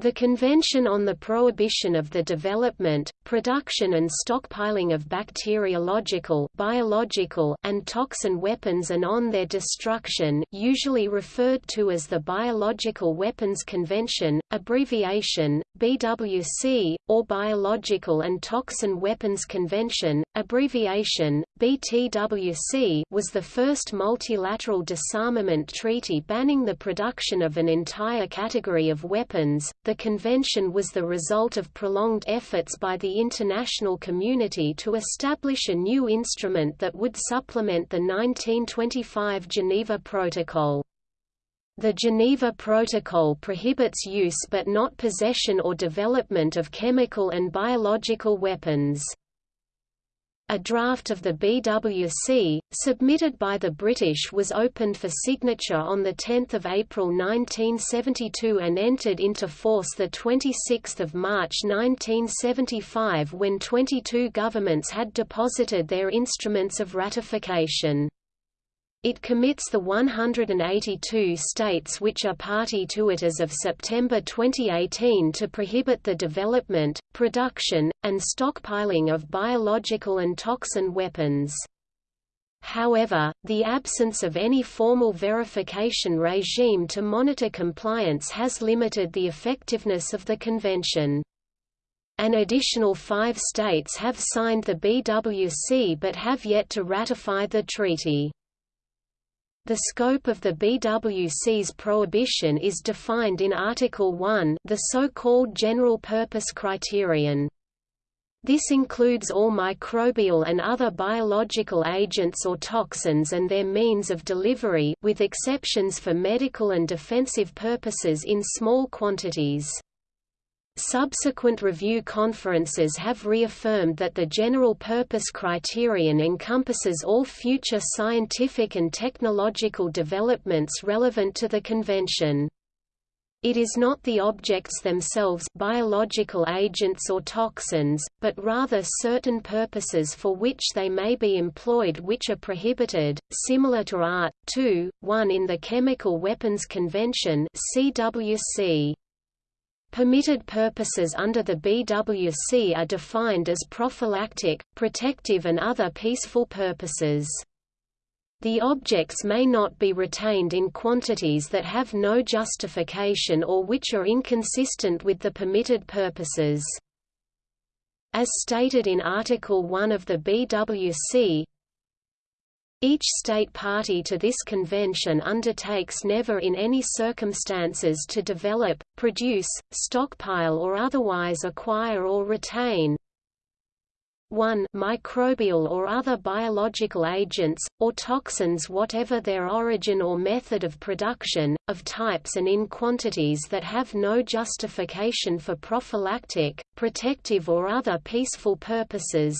The Convention on the Prohibition of the Development, Production and Stockpiling of Bacteriological biological and toxin weapons and on their destruction usually referred to as the Biological Weapons Convention, abbreviation, BWC, or Biological and Toxin Weapons Convention, abbreviation, BTWC was the first multilateral disarmament treaty banning the production of an entire category of weapons the convention was the result of prolonged efforts by the international community to establish a new instrument that would supplement the 1925 Geneva Protocol. The Geneva Protocol prohibits use but not possession or development of chemical and biological weapons. A draft of the BWC, submitted by the British was opened for signature on 10 April 1972 and entered into force 26 March 1975 when 22 governments had deposited their instruments of ratification. It commits the 182 states which are party to it as of September 2018 to prohibit the development, production, and stockpiling of biological and toxin weapons. However, the absence of any formal verification regime to monitor compliance has limited the effectiveness of the convention. An additional five states have signed the BWC but have yet to ratify the treaty. The scope of the BWC's prohibition is defined in Article 1 the so-called General Purpose Criterion. This includes all microbial and other biological agents or toxins and their means of delivery with exceptions for medical and defensive purposes in small quantities. Subsequent review conferences have reaffirmed that the general purpose criterion encompasses all future scientific and technological developments relevant to the convention. It is not the objects themselves biological agents or toxins, but rather certain purposes for which they may be employed which are prohibited, similar to Art. 2, 1 in the Chemical Weapons Convention CWC. Permitted purposes under the BWC are defined as prophylactic, protective and other peaceful purposes. The objects may not be retained in quantities that have no justification or which are inconsistent with the permitted purposes. As stated in Article 1 of the BWC, each state party to this convention undertakes never in any circumstances to develop, produce, stockpile or otherwise acquire or retain 1 microbial or other biological agents, or toxins whatever their origin or method of production, of types and in quantities that have no justification for prophylactic, protective or other peaceful purposes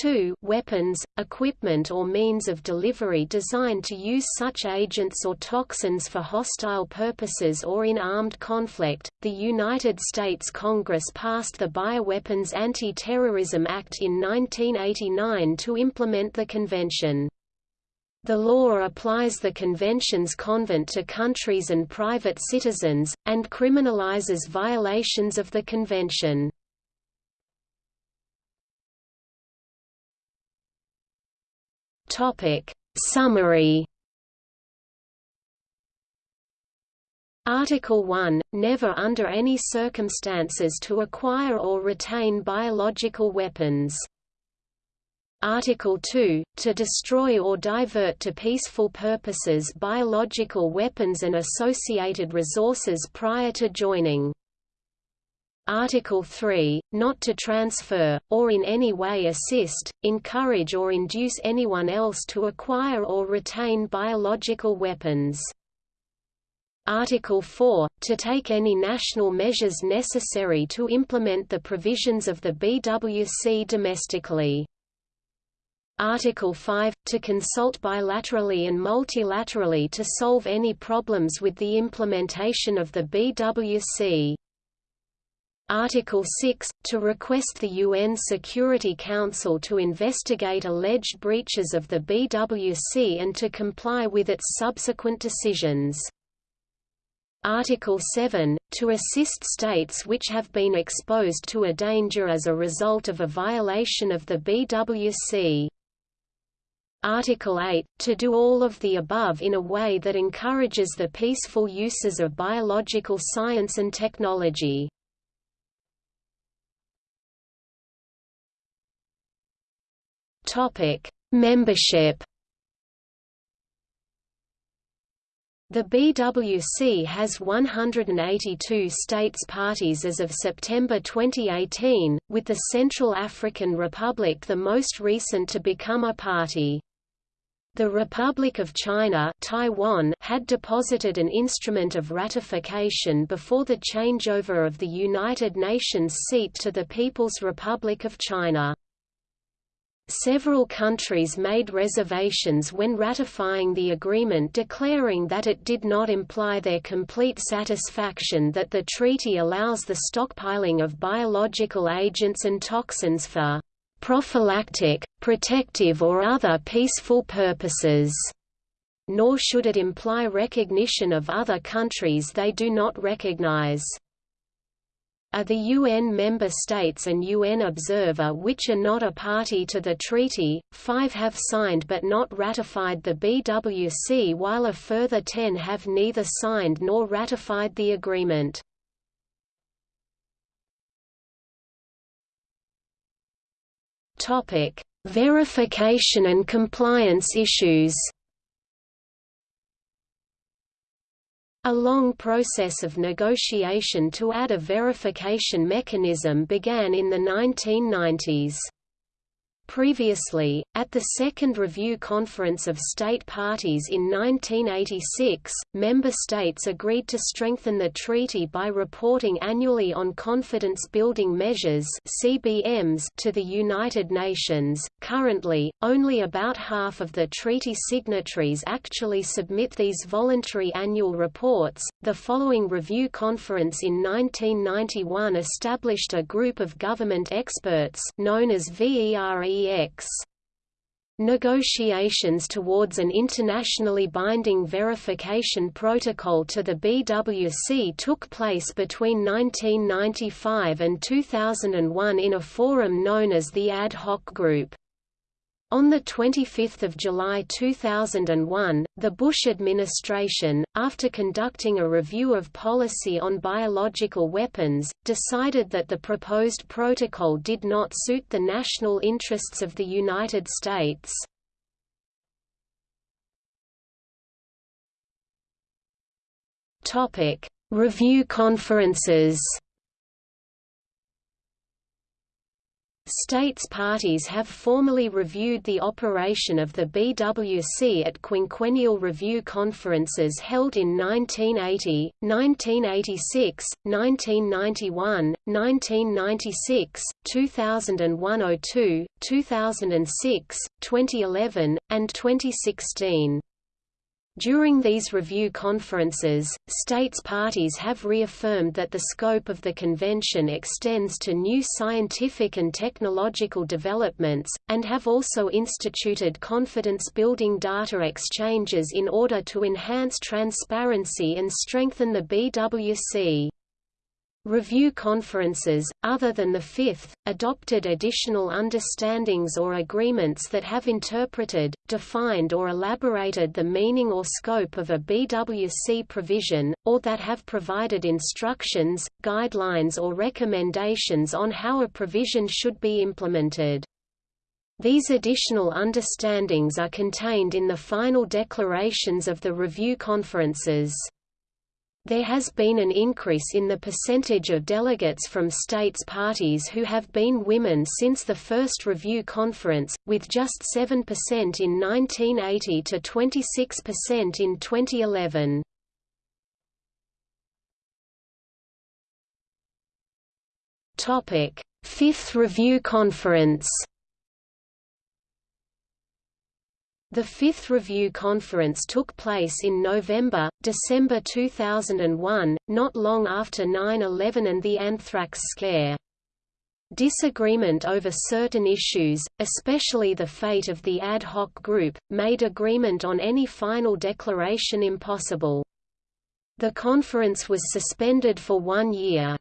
2 weapons, equipment or means of delivery designed to use such agents or toxins for hostile purposes or in armed conflict. The United States Congress passed the Bioweapons Anti-Terrorism Act in 1989 to implement the convention. The law applies the convention's convent to countries and private citizens, and criminalizes violations of the convention. Topic Summary Article 1 – Never under any circumstances to acquire or retain biological weapons. Article 2 – To destroy or divert to peaceful purposes biological weapons and associated resources prior to joining. Article 3, not to transfer, or in any way assist, encourage or induce anyone else to acquire or retain biological weapons. Article 4, to take any national measures necessary to implement the provisions of the BWC domestically. Article 5, to consult bilaterally and multilaterally to solve any problems with the implementation of the BWC. Article 6, to request the UN Security Council to investigate alleged breaches of the BWC and to comply with its subsequent decisions. Article 7, to assist states which have been exposed to a danger as a result of a violation of the BWC. Article 8, to do all of the above in a way that encourages the peaceful uses of biological science and technology. Topic: Membership. The BWC has 182 states parties as of September 2018, with the Central African Republic the most recent to become a party. The Republic of China Taiwan had deposited an instrument of ratification before the changeover of the United Nations seat to the People's Republic of China. Several countries made reservations when ratifying the agreement declaring that it did not imply their complete satisfaction that the treaty allows the stockpiling of biological agents and toxins for prophylactic, protective or other peaceful purposes, nor should it imply recognition of other countries they do not recognize are the UN member states and UN observer which are not a party to the treaty, five have signed but not ratified the BWC while a further ten have neither signed nor ratified the agreement. Verification and compliance issues A long process of negotiation to add a verification mechanism began in the 1990s. Previously, at the Second Review Conference of State Parties in 1986, member states agreed to strengthen the treaty by reporting annually on confidence-building measures (CBMs) to the United Nations. Currently, only about half of the treaty signatories actually submit these voluntary annual reports. The following review conference in 1991 established a group of government experts known as VERE Negotiations towards an internationally binding verification protocol to the BWC took place between 1995 and 2001 in a forum known as the Ad Hoc Group. On 25 July 2001, the Bush administration, after conducting a review of policy on biological weapons, decided that the proposed protocol did not suit the national interests of the United States. Review conferences States parties have formally reviewed the operation of the BWC at quinquennial review conferences held in 1980, 1986, 1991, 1996, 2001–02, 2006, 2011, and 2016. During these review conferences, states parties have reaffirmed that the scope of the convention extends to new scientific and technological developments, and have also instituted confidence-building data exchanges in order to enhance transparency and strengthen the BWC. Review conferences, other than the fifth, adopted additional understandings or agreements that have interpreted, defined or elaborated the meaning or scope of a BWC provision, or that have provided instructions, guidelines or recommendations on how a provision should be implemented. These additional understandings are contained in the final declarations of the review conferences. There has been an increase in the percentage of delegates from states parties who have been women since the first review conference, with just 7% in 1980 to 26% in 2011. Fifth Review Conference The fifth review conference took place in November, December 2001, not long after 9-11 and the anthrax scare. Disagreement over certain issues, especially the fate of the ad hoc group, made agreement on any final declaration impossible. The conference was suspended for one year.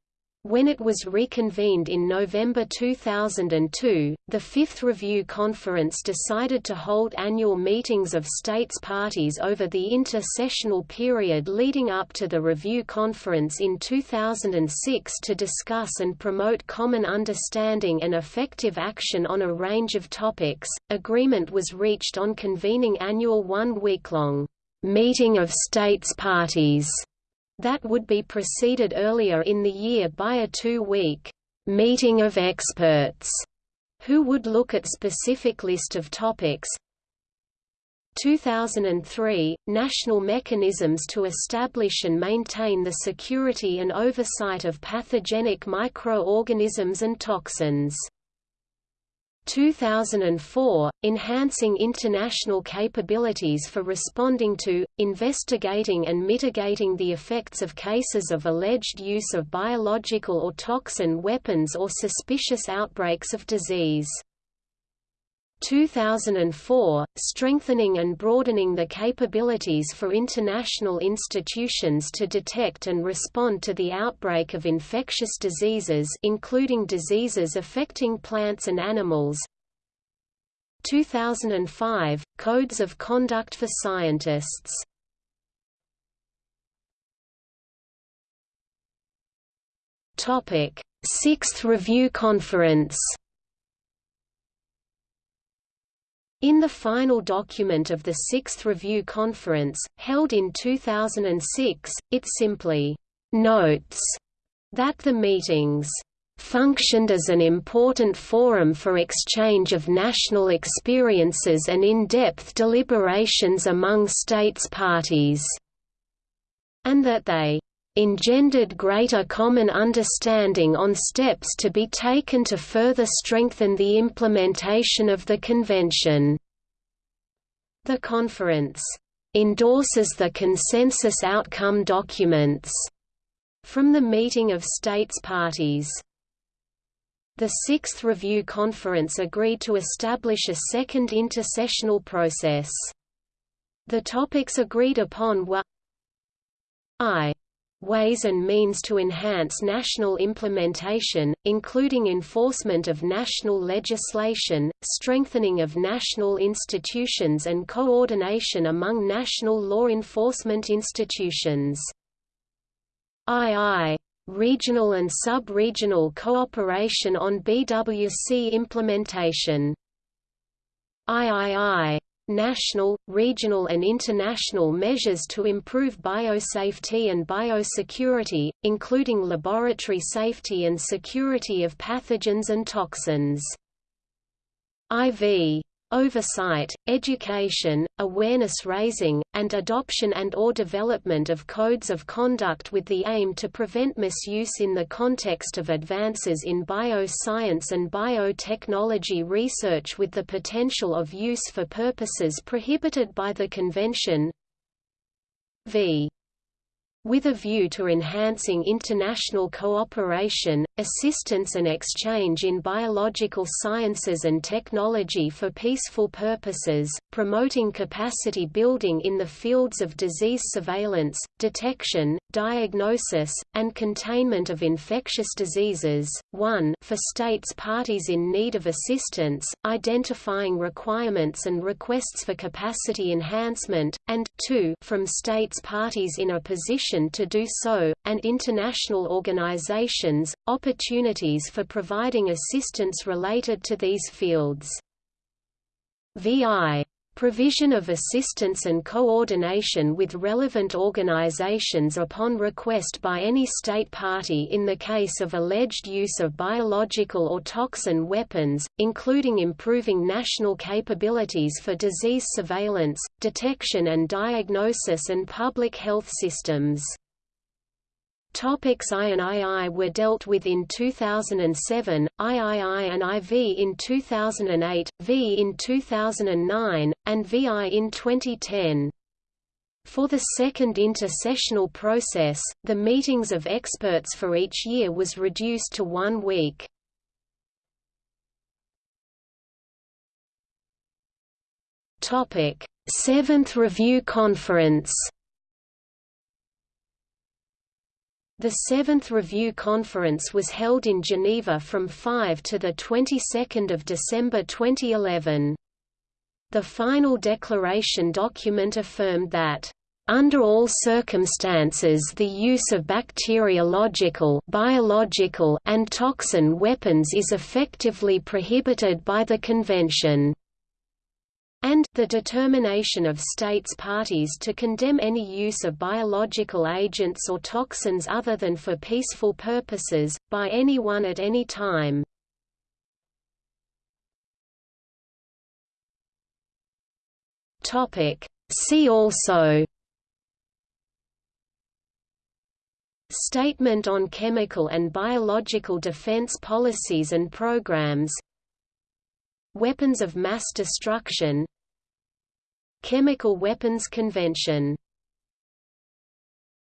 When it was reconvened in November 2002, the Fifth Review Conference decided to hold annual meetings of states parties over the inter-sessional period leading up to the Review Conference in 2006 to discuss and promote common understanding and effective action on a range of topics. Agreement was reached on convening annual one-week-long meeting of states parties that would be preceded earlier in the year by a two-week meeting of experts who would look at specific list of topics. 2003 – National mechanisms to establish and maintain the security and oversight of pathogenic microorganisms and toxins 2004, enhancing international capabilities for responding to, investigating and mitigating the effects of cases of alleged use of biological or toxin weapons or suspicious outbreaks of disease. 2004, strengthening and broadening the capabilities for international institutions to detect and respond to the outbreak of infectious diseases including diseases affecting plants and animals. 2005, Codes of Conduct for Scientists. Sixth Review Conference In the final document of the Sixth Review Conference, held in 2006, it simply notes that the meetings functioned as an important forum for exchange of national experiences and in-depth deliberations among states parties, and that they engendered greater common understanding on steps to be taken to further strengthen the implementation of the Convention. The conference endorses the consensus outcome documents from the meeting of states parties. The Sixth Review Conference agreed to establish a second intersessional process. The topics agreed upon were I ways and means to enhance national implementation, including enforcement of national legislation, strengthening of national institutions and coordination among national law enforcement institutions. II regional and sub-regional cooperation on BWC implementation. III national, regional and international measures to improve biosafety and biosecurity, including laboratory safety and security of pathogens and toxins. IV oversight, education, awareness raising, and adoption and or development of codes of conduct with the aim to prevent misuse in the context of advances in bioscience and biotechnology research with the potential of use for purposes prohibited by the Convention. V with a view to enhancing international cooperation, assistance and exchange in biological sciences and technology for peaceful purposes, promoting capacity building in the fields of disease surveillance, detection, diagnosis, and containment of infectious diseases, 1 for states parties in need of assistance, identifying requirements and requests for capacity enhancement, and 2 from states parties in a position to do so, and international organizations, opportunities for providing assistance related to these fields. VI provision of assistance and coordination with relevant organizations upon request by any state party in the case of alleged use of biological or toxin weapons, including improving national capabilities for disease surveillance, detection and diagnosis and public health systems. Topics I and II were dealt with in 2007, III and IV in 2008, V in 2009, and VI in 2010. For the second intersessional process, the meetings of experts for each year was reduced to one week. Seventh Review Conference The Seventh Review Conference was held in Geneva from 5 to the 22nd of December 2011. The final declaration document affirmed that under all circumstances the use of bacteriological biological and toxin weapons is effectively prohibited by the Convention and the determination of states parties to condemn any use of biological agents or toxins other than for peaceful purposes, by anyone at any time. See also Statement on Chemical and Biological Defense Policies and Programs Weapons of Mass Destruction Chemical Weapons Convention